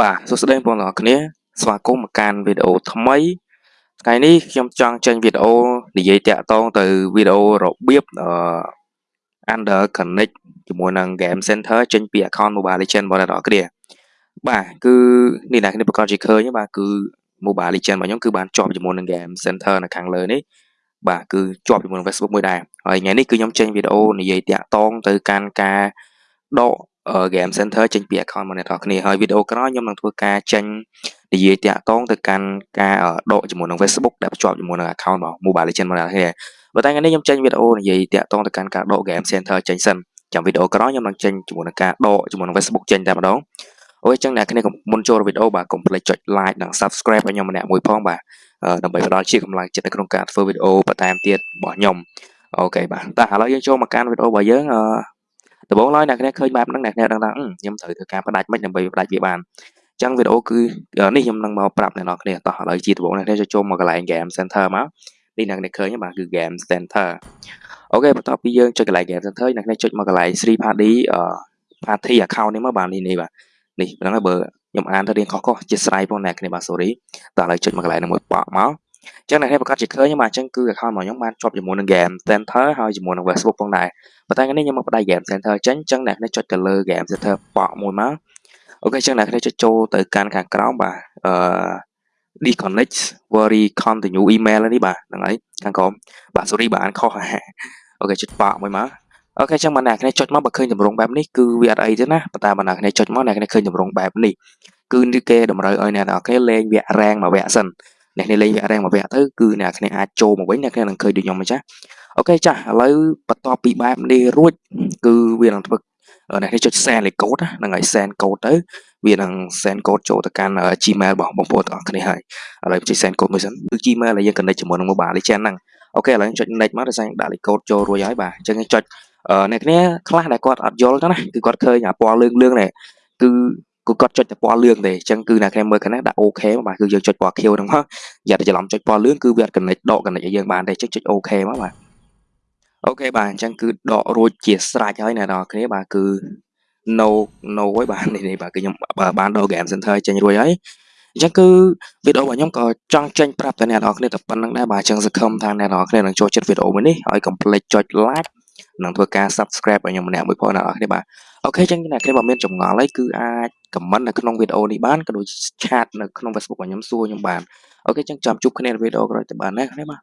បាទសួស្តីបងប្អូនទាំងអស់គ្នាស្វាគមន៍មកកាន់វីដេអូថ្មីថ្ងៃនេះខ្ញុំចង់ចេញវីដេអូនិយាយតាក់ទងទៅវីដេអូរបៀបអឺ under connect ជាមួយនឹង game center ចេញពី account Mobile Legends របស់អ្នកនរគ្នាបាទគឺនេះអ្នកគ្នាប្រកាសជាឃើញបាទគឺ Mobile Legends របស់ខ្ញុំគឺបានជាប់ជាមួយនឹង game center នៅខាងលើនេះបាទគឺជាប់ជាមួយនឹង Facebook មួយដែរហើយថ្ងៃនេះគឺខ្ញុំចេញវីដេអូនិយាយតាក់ទងទៅកាន់ការដក game center ចេញពី account របស់អ្នកនរគ្នាហើយវីដេអូក្រោយខ្ញុំនឹងធ្វើការចេញនិយាយតាក់ទងទៅកាន់ការដកជាមួយនឹង Facebook ដែលភ្ជាប់ជាមួយនឹង account របស់ Mobile Legends របស់អ្នកគ្នាប៉ុន្តែថ្ងៃនេះខ្ញុំចេញវីដេអូនិយាយតាក់ទងទៅកាន់ការដក game center ចេញសិនចាំវីដេអូក្រោយខ្ញុំនឹងចេញជាមួយនឹងការដកជាមួយនឹង Facebook ចេញតែម្ដងអូយចឹងអ្នកគ្នាមុនចូលវីដេអូបាទកុំភ្លេចចុច like និង subscribe ឲ្យខ្ញុំម្នាក់មួយផងបាទដើម្បីផ្ដល់ជាកម្លាំងចិត្តនៅក្នុងការធ្វើវីដេអូបន្ថែមទៀតរបស់ខ្ញុំokay បាទតែឥឡូវយើងចូលមកកាន់វីដេអូរបស់យើងអឺ ដំបូងឡើយអ្នកគ្នាឃើញបែបហ្នឹងអ្នកគ្នាដឹងថាខ្ញុំត្រូវធ្វើការផ្ដាច់មិនដើម្បីផ្ដាច់វាបានអញ្ចឹងវីដេអូគឺនេះខ្ញុំនឹងមកប្រាប់អ្នកទាំងអស់គ្នាតោះឥឡូវជាដំបូងអ្នកគ្នាចូលមកកន្លែង game center មកនេះអ្នកគ្នាឃើញបាទគឺ game center okay បន្ទាប់ពីយើងចុចកន្លែង game center អ្នកគ្នាចុចមកកន្លែង third party party account នេះមកបាទនេះនេះបាទនេះហ្នឹងហើយបើខ្ញុំអានទៅរៀងខុសៗជាស្រ័យផងអ្នកគ្នាបាទ sorry តោះឥឡូវចុចមកកន្លែងហ្នឹងមួយប៉ក់មក ចឹងអ្នកនេះប្រកាសជាឃើញបាទអញ្ចឹងគឺ account របស់ខ្ញុំបានជាប់ជាមួយនឹង game center ហើយជាមួយនឹង Facebook ផងដែរប៉ុន្តែថ្ងៃនេះខ្ញុំមកបដៃ game center ចេញអញ្ចឹងអ្នកនេះចុចទៅលើ game center ប៉ក់មួយមកអូខេអញ្ចឹងអ្នកនេះចុចចូលទៅកាន់ខាងក្រោមបាទអឺ disconnect very continue email នេះបាទហ្នឹងហើយខាងក្រោមបាទ sorry បាទអានខុសអូខេចុចប៉ក់មួយមកអូខេអញ្ចឹងបើអ្នកនេះចុចមកបើឃើញតម្រងបែបនេះគឺវាអត់អីទេណាប៉ុន្តែបើអ្នកនេះចុចមកអ្នកនេះឃើញតម្រងបែបនេះគឺគេតម្រូវឲ្យអ្នកនរគ្នាលេងវគ្គរ៉េងមួយវគ្គសិន អ្នកនេះលេងវគ្គរ៉េងមួយវគ្គទៅគឺអ្នកគ្នាអាចចូលមកវិញអ្នកគ្នានឹងឃើញដូចខ្ញុំអញ្ចឹងអូខេចាស់ឥឡូវបន្ទាប់ពីបែបនេះរួចគឺវានឹងធ្វើអ្នកនេះចុច send លេខកូដហ្នឹងហើយ send កូដទៅវានឹង send កូដចូលទៅកាន់ Gmail របស់បងប្អូនទាំងអស់គ្នាហើយឥឡូវចុច send កូដមួយសិនគឺ Gmail ដែលយើង connect ជាមួយនឹង Mobile Legends ហ្នឹងអូខេឥឡូវចុច next មកដោយសារដាក់លេខកូដចូលរួចហើយបាទអញ្ចឹងចុចអ្នកគ្នាខ្លះដែលគាត់អត់យល់ទៅណាគឺគាត់ឃើញអាពណ៌លឿងលឿងនេះគឺ គឺគាត់ចុចតែពណ៌លឿងទេអញ្ចឹងគឺអ្នកគ្នាមើលខាងនេះដាក់ okay បាទគឺយើងចុចពណ៌ខៀវហ្នឹងមកយ៉ាតែច្រឡំចុចពណ៌លឿងគឺវាអត់ connect ដក connect ឲ្យយើងបានទេចុចចុច okay មកបាទ okay បាទអញ្ចឹងគឺដករួចជាស្រេចហើយអ្នកនរគ្នាបាទគឺ no no ហើយបាទនេះនេះបាទគឺខ្ញុំបានដក game center ចេញរួចហើយអញ្ចឹងគឺវីដេអូរបស់ខ្ញុំក៏ចង់ចេញប្រាប់ទៅអ្នកនរគ្នាតែប៉ុណ្ណឹងដែរបាទអញ្ចឹងសង្ឃឹមថាអ្នកនរគ្នានឹងចូលចិត្តវីដេអូមួយនេះហើយកុំភ្លេចចុច like និងធ្វើការ subscribe ឲ្យខ្ញុំម្នាក់មួយផងអ្នកនរគ្នាបាទ អូខេអញ្ចឹងអ្នកគ្នាបើមានចម្ងល់អីគឺអាច comment នៅក្នុងវីដេអូនេះបានក៏ដូច chat នៅក្នុង Facebook របស់ខ្ញុំសួរខ្ញុំបានអូខេអញ្ចឹងចាំជួបគ្នានៅវីដេអូក្រោយទៅបានណាគ្នាបាទ